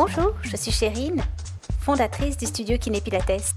Bonjour, je suis Chérine, fondatrice du studio Kiné Pilates.